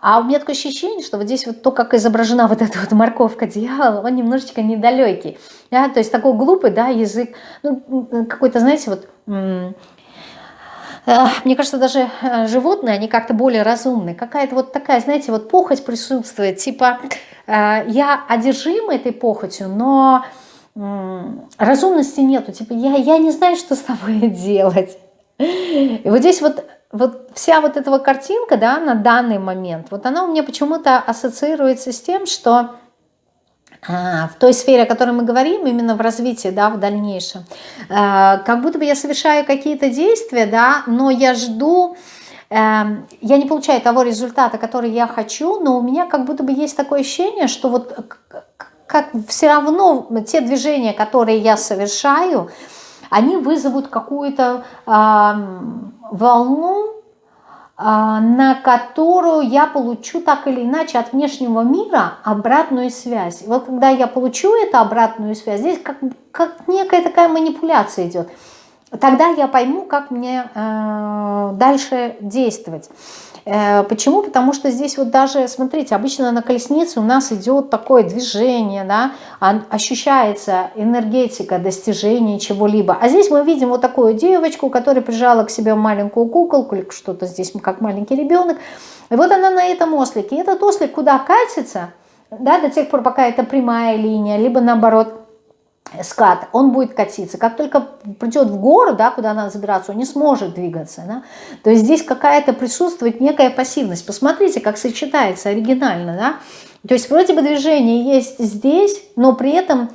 а у меня такое ощущение, что вот здесь вот то, как изображена вот эта вот морковка дьявола, он немножечко недалекий. Да? То есть такой глупый, да, язык, ну, какой-то, знаете, вот... Э, мне кажется, даже э, животные, они как-то более разумные. Какая-то вот такая, знаете, вот похоть присутствует. Типа, э, я одержима этой похотью, но разумности нету. Типа, я, я не знаю, что с тобой делать. И вот здесь вот, вот вся вот эта картинка, да, на данный момент, вот она у меня почему-то ассоциируется с тем, что а, в той сфере, о которой мы говорим, именно в развитии, да, в дальнейшем, а, как будто бы я совершаю какие-то действия, да, но я жду, эм, я не получаю того результата, который я хочу, но у меня как будто бы есть такое ощущение, что вот как все равно те движения, которые я совершаю, они вызовут какую-то э, волну, э, на которую я получу так или иначе от внешнего мира обратную связь. И вот когда я получу эту обратную связь, здесь как, как некая такая манипуляция идет. тогда я пойму, как мне э, дальше действовать. Э, почему? Потому что здесь вот даже, смотрите, обычно на колеснице у нас идет такое движение, да, ощущается энергетика достижения чего-либо. А здесь мы видим вот такую девочку, которая прижала к себе маленькую куколку, или что-то здесь как маленький ребенок. И вот она на этом ослике. И этот ослик куда катится, да, до тех пор, пока это прямая линия, либо наоборот – скат, он будет катиться. Как только придет в гору, да, куда надо забираться, он не сможет двигаться. Да? То есть здесь какая-то присутствует некая пассивность. Посмотрите, как сочетается оригинально. Да? То есть вроде бы движение есть здесь, но при этом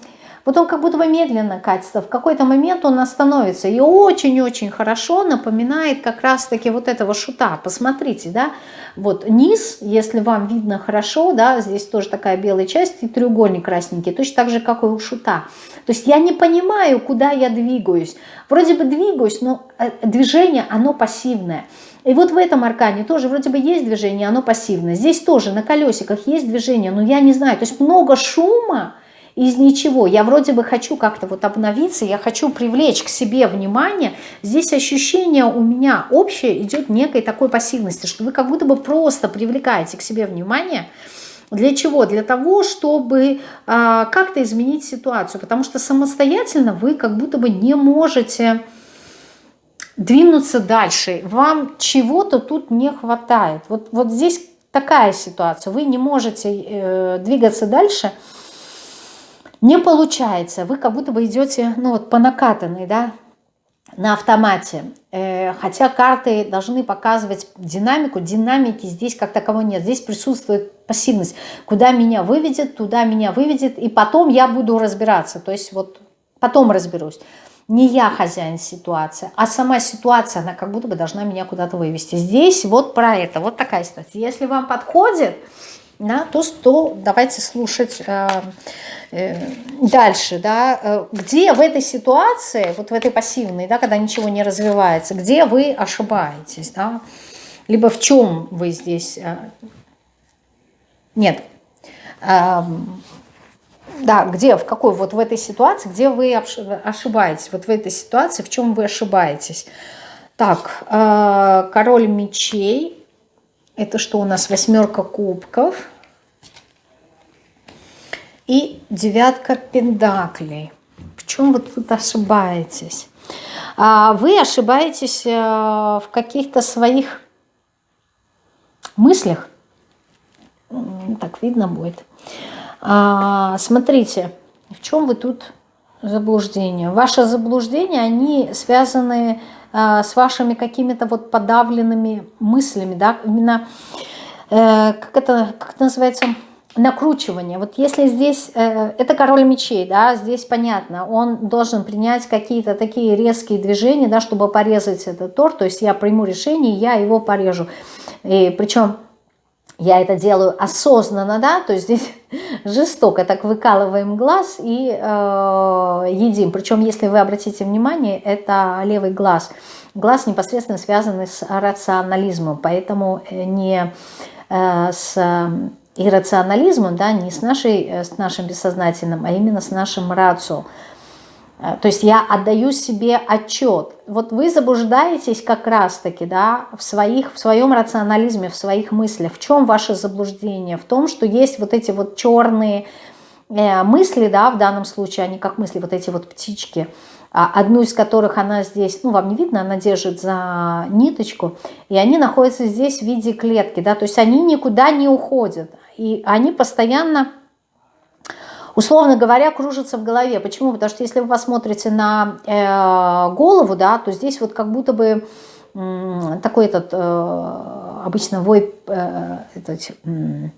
вот он как будто бы медленно катится, в какой-то момент он остановится. И очень-очень хорошо напоминает как раз-таки вот этого шута. Посмотрите, да, вот низ, если вам видно хорошо, да, здесь тоже такая белая часть и треугольник красненький, точно так же, как и у шута. То есть я не понимаю, куда я двигаюсь. Вроде бы двигаюсь, но э, движение, оно пассивное. И вот в этом аркане тоже вроде бы есть движение, оно пассивное. Здесь тоже на колесиках есть движение, но я не знаю. То есть много шума, из ничего. Я вроде бы хочу как-то вот обновиться, я хочу привлечь к себе внимание. Здесь ощущение у меня общее идет некой такой пассивности, что вы как будто бы просто привлекаете к себе внимание. Для чего? Для того, чтобы а, как-то изменить ситуацию, потому что самостоятельно вы как будто бы не можете двинуться дальше. Вам чего-то тут не хватает. Вот, вот здесь такая ситуация. Вы не можете э, двигаться дальше, не получается, вы как будто бы идете, ну вот по накатанной, да, на автомате. Э, хотя карты должны показывать динамику, динамики здесь как таковой нет. Здесь присутствует пассивность. Куда меня выведет, туда меня выведет, и потом я буду разбираться. То есть вот потом разберусь. Не я хозяин ситуации, а сама ситуация, она как будто бы должна меня куда-то вывести. Здесь вот про это, вот такая ситуация. Если вам подходит, да, то, то давайте слушать э, э, дальше, да, э, где в этой ситуации, вот в этой пассивной, да, когда ничего не развивается, где вы ошибаетесь, да, либо в чем вы здесь, э, нет, э, да, где, в какой, вот в этой ситуации, где вы ошибаетесь, вот в этой ситуации, в чем вы ошибаетесь. Так, э, король мечей, это что у нас? Восьмерка кубков. И девятка пендаклей. В чем вы тут ошибаетесь? А, вы ошибаетесь э, в каких-то своих мыслях. Так видно будет. А, смотрите, в чем вы тут заблуждение? Ваши заблуждения, они связаны Э, с вашими какими-то вот подавленными мыслями, да, именно, э, как, это, как это называется, накручивание. Вот если здесь, э, это король мечей, да, здесь понятно, он должен принять какие-то такие резкие движения, да, чтобы порезать этот торт, то есть я приму решение, я его порежу. И причем я это делаю осознанно, да, то есть здесь жестоко так выкалываем глаз и э, едим. Причем, если вы обратите внимание, это левый глаз. Глаз непосредственно связан с рационализмом, поэтому э, не э, с иррационализмом, да, не с, нашей, э, с нашим бессознательным, а именно с нашим рацио. Э, то есть я отдаю себе отчет. Вот вы заблуждаетесь как раз-таки да, в, своих, в своем рационализме, в своих мыслях. В чем ваше заблуждение? В том, что есть вот эти вот черные э, мысли, да, в данном случае, они как мысли, вот эти вот птички, а одну из которых она здесь, ну, вам не видно, она держит за ниточку, и они находятся здесь в виде клетки, да, то есть они никуда не уходят, и они постоянно условно говоря, кружится в голове. Почему? Потому что если вы посмотрите на э, голову, да, то здесь вот как будто бы э, такой этот э, обычно вой, э, этот, э,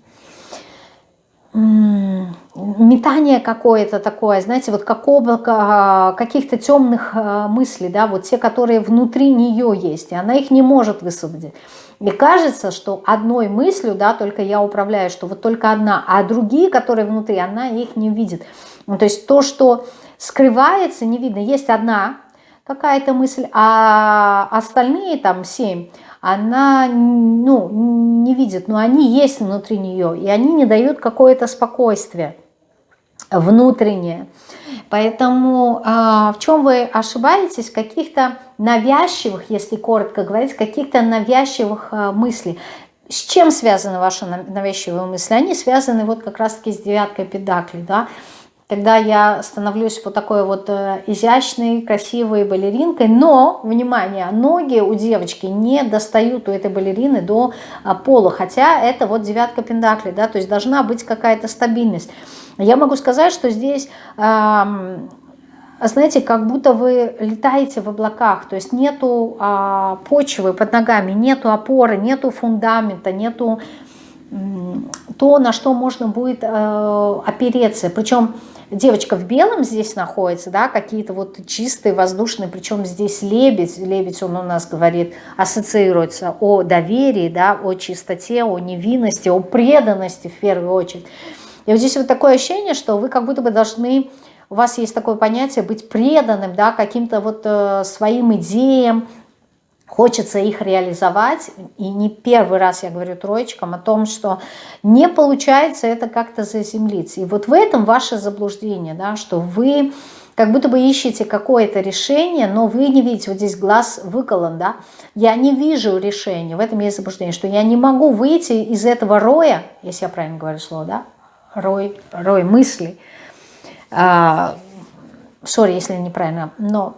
метание какое-то такое, знаете, вот как облако каких-то темных э, мыслей, да, вот те, которые внутри нее есть, и она их не может высвободить. И кажется, что одной мыслью, да, только я управляю, что вот только одна, а другие, которые внутри, она их не видит. Ну, то есть то, что скрывается, не видно. Есть одна какая-то мысль, а остальные там семь, она ну, не видит, но они есть внутри нее, и они не дают какое-то спокойствие. Внутреннее. Поэтому а, в чем вы ошибаетесь? Каких-то навязчивых, если коротко говорить, каких-то навязчивых а, мыслей. С чем связаны ваши навязчивые мысли? Они связаны вот как раз-таки с девяткой педаклей, да, когда я становлюсь вот такой вот э, изящной, красивой балеринкой, но, внимание, ноги у девочки не достают у этой балерины до а, пола, хотя это вот девятка пентаклей, да, то есть должна быть какая-то стабильность. Я могу сказать, что здесь знаете, как будто вы летаете в облаках, то есть нету а, почвы под ногами, нету опоры, нету фундамента, нету то, на что можно будет э, опереться. Причем девочка в белом здесь находится, да, какие-то вот чистые, воздушные, причем здесь лебедь, лебедь он у нас говорит, ассоциируется о доверии, да, о чистоте, о невинности, о преданности в первую очередь. И вот здесь вот такое ощущение, что вы как будто бы должны у вас есть такое понятие быть преданным да, каким-то вот э, своим идеям, хочется их реализовать. И не первый раз я говорю троечкам о том, что не получается это как-то заземлиться. И вот в этом ваше заблуждение, да, что вы как будто бы ищете какое-то решение, но вы не видите, вот здесь глаз выколон, да, я не вижу решения, в этом есть заблуждение, что я не могу выйти из этого роя, если я правильно говорю слово, да, рой, рой мыслей, а, если неправильно, но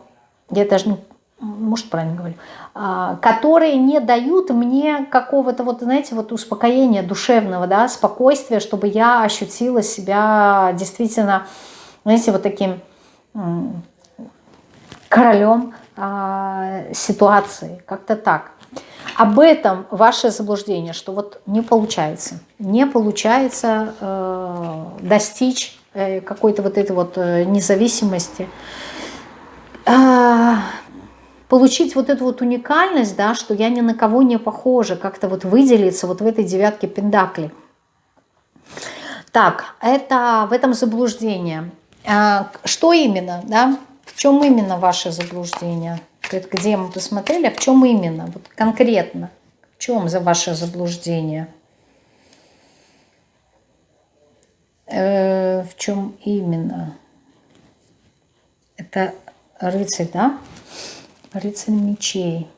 я даже может, правильно говорю, а, которые не дают мне какого-то, вот, знаете, вот успокоения душевного, да, спокойствия, чтобы я ощутила себя действительно, знаете, вот таким королем а, ситуации, как-то так. Об этом ваше заблуждение, что вот не получается, не получается э, достичь Э, какой-то вот этой вот э, независимости, а, получить вот эту вот уникальность, да, что я ни на кого не похожа, как-то вот выделиться вот в этой девятке пентаклей. Так, это в этом заблуждение. А, что именно, да? В чем именно ваше заблуждение? Где мы посмотрели, а в чем именно? Вот конкретно. В чем за ваше заблуждение? Э, в чем именно? Это рыцарь, да? Рыцарь мечей.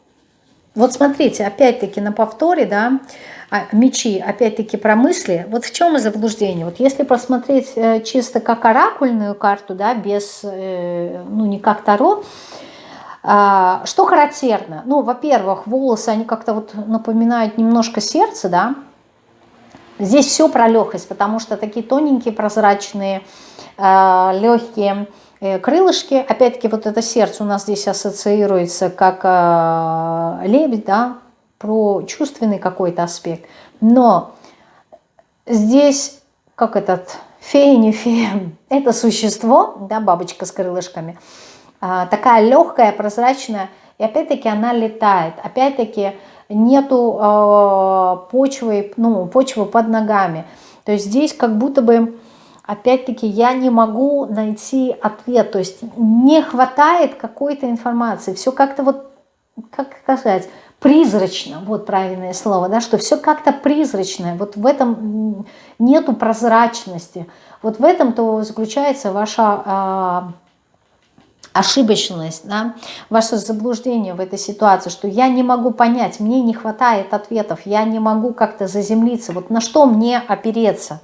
Вот смотрите, опять-таки на повторе, да, а, мечи, опять-таки про мысли. Вот в чем заблуждение? Вот если посмотреть э, чисто как оракульную карту, да, без, э, ну, не как Таро, что характерно? Ну, во-первых, волосы, они как-то вот напоминают немножко сердце, да, Здесь все про легкость, потому что такие тоненькие, прозрачные, э, легкие э, крылышки. Опять-таки вот это сердце у нас здесь ассоциируется как э, лебедь, да, про чувственный какой-то аспект. Но здесь, как этот фея, не фея, это существо, да, бабочка с крылышками, такая легкая, прозрачная, и опять-таки она летает. Опять-таки нету э, почвы, ну, почвы под ногами. То есть здесь как будто бы, опять-таки, я не могу найти ответ. То есть не хватает какой-то информации. Все как-то вот, как сказать, призрачно, вот правильное слово, да, что все как-то призрачное, вот в этом нету прозрачности, вот в этом-то заключается ваша а, ошибочность, да, ваше заблуждение в этой ситуации, что я не могу понять, мне не хватает ответов, я не могу как-то заземлиться, вот на что мне опереться.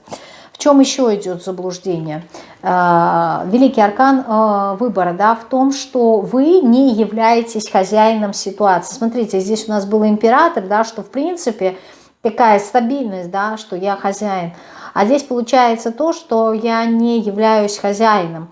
В чем еще идет заблуждение? А, великий аркан а, выбора да, в том, что вы не являетесь хозяином ситуации. Смотрите, здесь у нас был император, да, что в принципе такая стабильность, да, что я хозяин. А здесь получается то, что я не являюсь хозяином.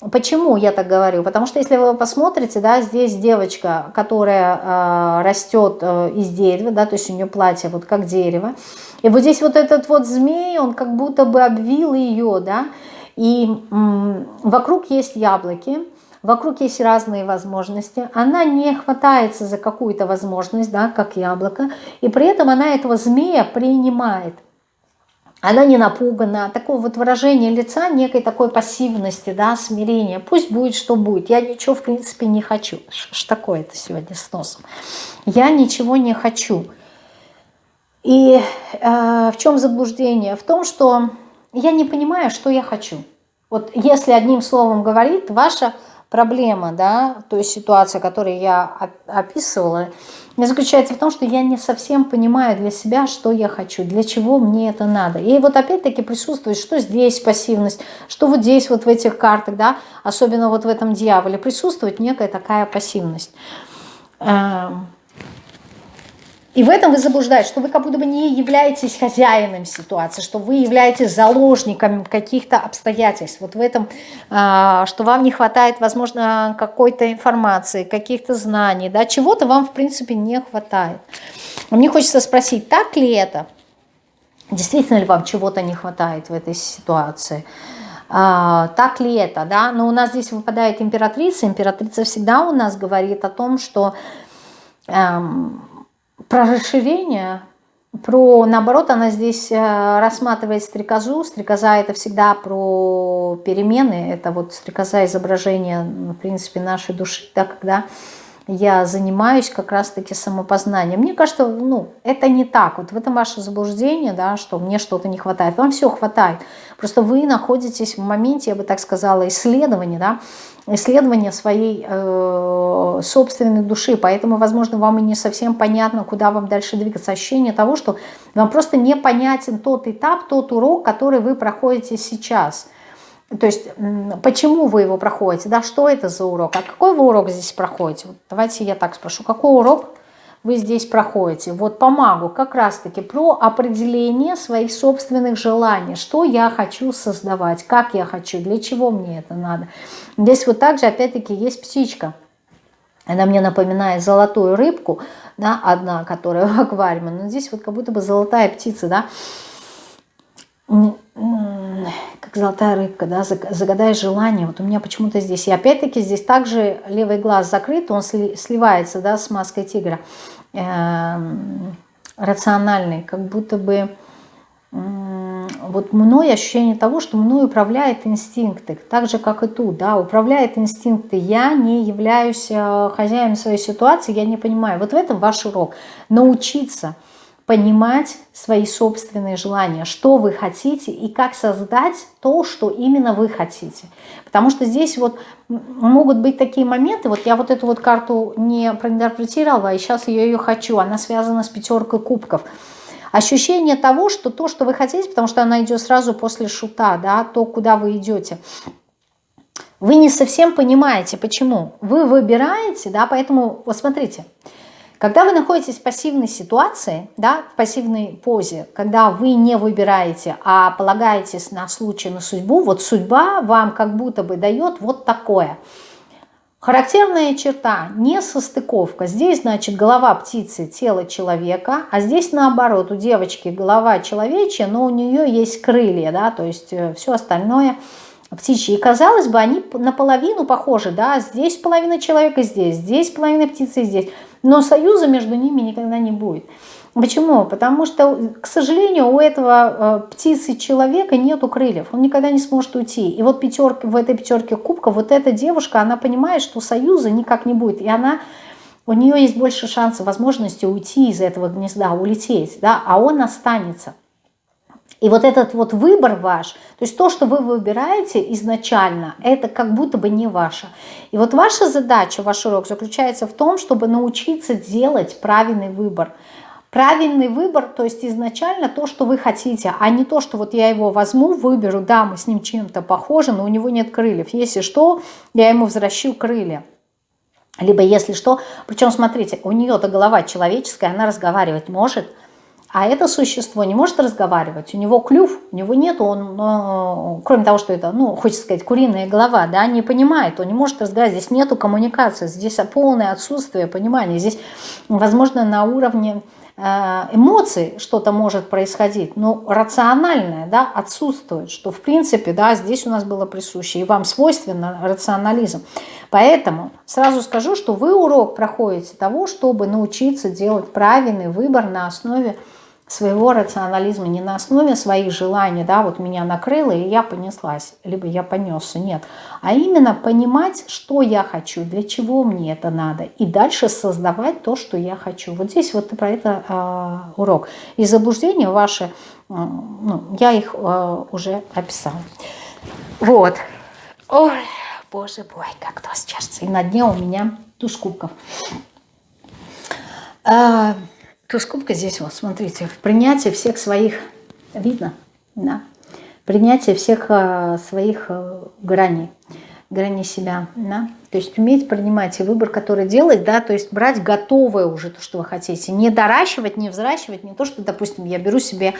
Почему я так говорю? Потому что если вы посмотрите, да, здесь девочка, которая э, растет э, из дерева, да, то есть у нее платье вот как дерево, и вот здесь вот этот вот змей, он как будто бы обвил ее, да, и м, вокруг есть яблоки, вокруг есть разные возможности, она не хватается за какую-то возможность, да, как яблоко, и при этом она этого змея принимает она не напугана, такое вот выражение лица некой такой пассивности, да, смирения. Пусть будет, что будет. Я ничего, в принципе, не хочу. Что такое-то сегодня с носом? Я ничего не хочу. И э, в чем заблуждение? В том, что я не понимаю, что я хочу. Вот если одним словом говорить, ваша проблема, да, то есть ситуация, которую я описывала, заключается в том, что я не совсем понимаю для себя, что я хочу, для чего мне это надо. И вот опять-таки присутствует, что здесь пассивность, что вот здесь вот в этих картах, да, особенно вот в этом дьяволе, присутствует некая такая пассивность. И в этом вы заблуждаетесь, что вы как будто бы не являетесь хозяином ситуации, что вы являетесь заложником каких-то обстоятельств. Вот в этом, а, что вам не хватает, возможно, какой-то информации, каких-то знаний, да, чего-то вам, в принципе, не хватает. Мне хочется спросить, так ли это? Действительно ли вам чего-то не хватает в этой ситуации? А, так ли это, да? Но у нас здесь выпадает императрица. Императрица всегда у нас говорит о том, что... Эм, про расширение, про, наоборот, она здесь э, рассматривает стрекозу. Стрекоза это всегда про перемены, это вот стрекоза изображение, в принципе, нашей души, да, когда я занимаюсь как раз-таки самопознанием. Мне кажется, ну, это не так. Вот в этом ваше заблуждение, да, что мне что-то не хватает. Вам все хватает. Просто вы находитесь в моменте, я бы так сказала, исследования, да, исследования своей э, собственной души. Поэтому, возможно, вам и не совсем понятно, куда вам дальше двигаться. Ощущение того, что вам просто непонятен тот этап, тот урок, который вы проходите сейчас – то есть, почему вы его проходите, да, что это за урок, а какой вы урок здесь проходите? Вот давайте я так спрошу, какой урок вы здесь проходите? Вот помогу как раз-таки про определение своих собственных желаний, что я хочу создавать, как я хочу, для чего мне это надо. Здесь вот также, опять-таки, есть птичка. Она мне напоминает золотую рыбку, да, одна, которая в аквариуме, но здесь вот как будто бы золотая птица, да, как золотая рыбка, да, загадай желание. Вот у меня почему-то здесь. И опять-таки здесь также левый глаз закрыт, он сливается, да, с маской тигра. Эм, рациональный, как будто бы вот мной ощущение того, что мной управляет инстинкты, так же, как и тут, да, управляет инстинкты. Я не являюсь э, хозяином своей ситуации, я не понимаю. Вот в этом ваш урок. Научиться понимать свои собственные желания, что вы хотите и как создать то, что именно вы хотите. Потому что здесь вот могут быть такие моменты, вот я вот эту вот карту не проинтерпретировала, и сейчас я ее хочу, она связана с пятеркой кубков. Ощущение того, что то, что вы хотите, потому что она идет сразу после шута, да, то, куда вы идете, вы не совсем понимаете, почему. Вы выбираете, да, поэтому, вот смотрите, когда вы находитесь в пассивной ситуации, да, в пассивной позе, когда вы не выбираете, а полагаетесь на случай, на судьбу, вот судьба вам как будто бы дает вот такое. Характерная черта – несостыковка. Здесь, значит, голова птицы, тело человека, а здесь наоборот, у девочки голова человечья, но у нее есть крылья, да, то есть э, все остальное птичьи. И казалось бы, они наполовину похожи, да, здесь половина человека, здесь, здесь половина птицы, здесь – но союза между ними никогда не будет. Почему? Потому что, к сожалению, у этого э, птицы человека нету крыльев, он никогда не сможет уйти. И вот пятерка, в этой пятерке кубка вот эта девушка, она понимает, что союза никак не будет, и она у нее есть больше шансов, возможности уйти из этого гнезда, улететь, да, а он останется. И вот этот вот выбор ваш, то есть то, что вы выбираете изначально, это как будто бы не ваше. И вот ваша задача, ваш урок заключается в том, чтобы научиться делать правильный выбор. Правильный выбор, то есть изначально то, что вы хотите, а не то, что вот я его возьму, выберу, да, мы с ним чем-то похожи, но у него нет крыльев. Если что, я ему возвращу крылья. Либо если что, причем смотрите, у нее-то голова человеческая, она разговаривать может – а это существо не может разговаривать, у него клюв, у него нет, он, э, кроме того, что это, ну, хочется сказать, куриная голова, да, не понимает, он не может разговаривать, здесь нету коммуникации, здесь полное отсутствие понимания, здесь, возможно, на уровне э, эмоций что-то может происходить, но рациональное, да, отсутствует, что, в принципе, да, здесь у нас было присуще, и вам свойственно рационализм. Поэтому сразу скажу, что вы урок проходите того, чтобы научиться делать правильный выбор на основе своего рационализма, не на основе своих желаний, да, вот меня накрыло, и я понеслась, либо я понесся, нет, а именно понимать, что я хочу, для чего мне это надо, и дальше создавать то, что я хочу. Вот здесь вот про это э, урок. И заблуждения ваши, э, ну, я их э, уже описала. Вот. Ой, боже мой, как то сейчас. И на дне у меня туз кубков. А, туз кубка здесь вот, смотрите, принятие всех своих, видно, да, принятие всех а, своих а, граней, граней себя, да, то есть уметь принимать и выбор, который делать, да, то есть брать готовое уже то, что вы хотите, не доращивать, не взращивать, не то, что, допустим, я беру себе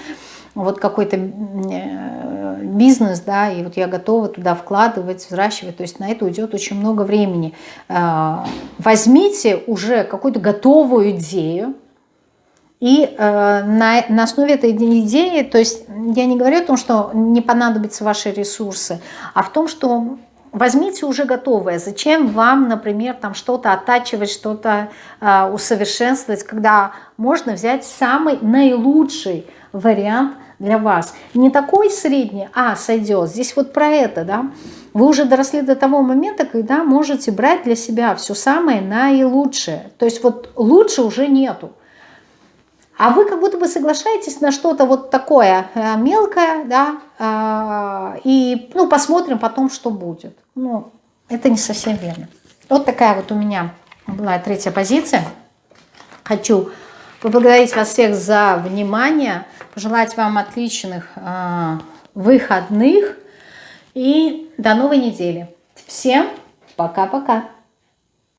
вот какой-то э, бизнес, да, и вот я готова туда вкладывать, взращивать, то есть на это уйдет очень много времени. А, возьмите уже какую-то готовую идею, и э, на, на основе этой идеи, то есть я не говорю о том, что не понадобятся ваши ресурсы, а в том, что возьмите уже готовое. Зачем вам, например, там что-то оттачивать, что-то э, усовершенствовать, когда можно взять самый наилучший вариант для вас. Не такой средний, а сойдет. Здесь вот про это, да. Вы уже доросли до того момента, когда можете брать для себя все самое наилучшее. То есть вот лучше уже нету. А вы как будто бы соглашаетесь на что-то вот такое э, мелкое, да, э, и ну, посмотрим потом, что будет. Ну, это не совсем верно. Вот такая вот у меня была третья позиция. Хочу поблагодарить вас всех за внимание, пожелать вам отличных э, выходных и до новой недели. Всем пока-пока.